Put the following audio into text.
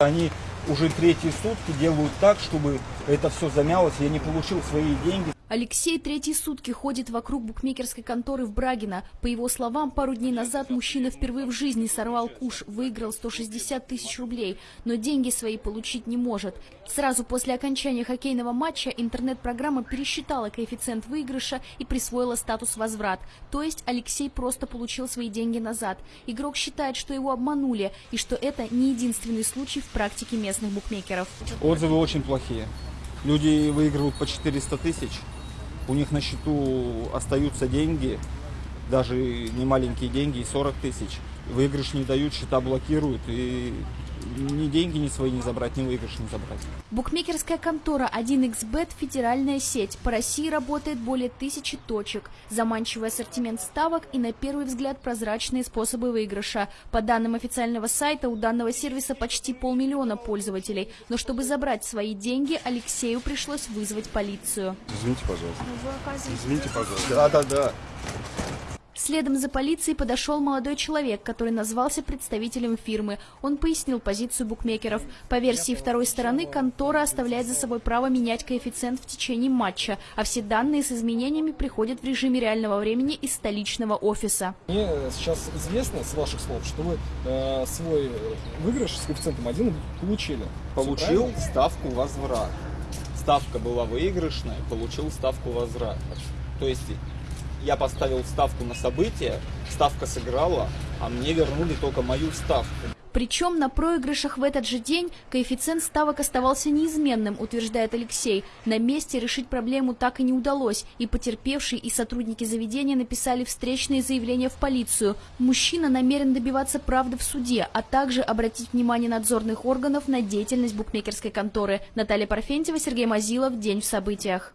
Они уже третьи сутки делают так, чтобы это все замялось, я не получил свои деньги. Алексей третьи сутки ходит вокруг букмекерской конторы в Брагино. По его словам, пару дней назад мужчина впервые в жизни сорвал куш, выиграл 160 тысяч рублей, но деньги свои получить не может. Сразу после окончания хоккейного матча интернет-программа пересчитала коэффициент выигрыша и присвоила статус возврат. То есть Алексей просто получил свои деньги назад. Игрок считает, что его обманули и что это не единственный случай в практике местных букмекеров. Отзывы очень плохие. Люди выигрывают по 400 тысяч, у них на счету остаются деньги, даже не маленькие деньги, и 40 тысяч. Выигрыш не дают, счета блокируют, и ни деньги ни свои не забрать, ни выигрыш не забрать. Букмекерская контора 1xbet – федеральная сеть. По России работает более тысячи точек. Заманчивый ассортимент ставок и, на первый взгляд, прозрачные способы выигрыша. По данным официального сайта, у данного сервиса почти полмиллиона пользователей. Но чтобы забрать свои деньги, Алексею пришлось вызвать полицию. Извините, пожалуйста. Извините, пожалуйста. Да, да, да. Следом за полицией подошел молодой человек, который назвался представителем фирмы. Он пояснил позицию букмекеров. По версии второй стороны, контора оставляет за собой право менять коэффициент в течение матча, а все данные с изменениями приходят в режиме реального времени из столичного офиса. Мне сейчас известно, с ваших слов, что вы э, свой выигрыш с коэффициентом 1 получили. Получил ставку возврат. Ставка была выигрышная, получил ставку возврата. То есть я поставил ставку на событие, ставка сыграла, а мне вернули только мою ставку. Причем на проигрышах в этот же день коэффициент ставок оставался неизменным, утверждает Алексей. На месте решить проблему так и не удалось, и потерпевшие и сотрудники заведения написали встречные заявления в полицию. Мужчина намерен добиваться правды в суде, а также обратить внимание надзорных органов на деятельность букмекерской конторы. Наталья Парфентьева, Сергей Мазилов. День в событиях.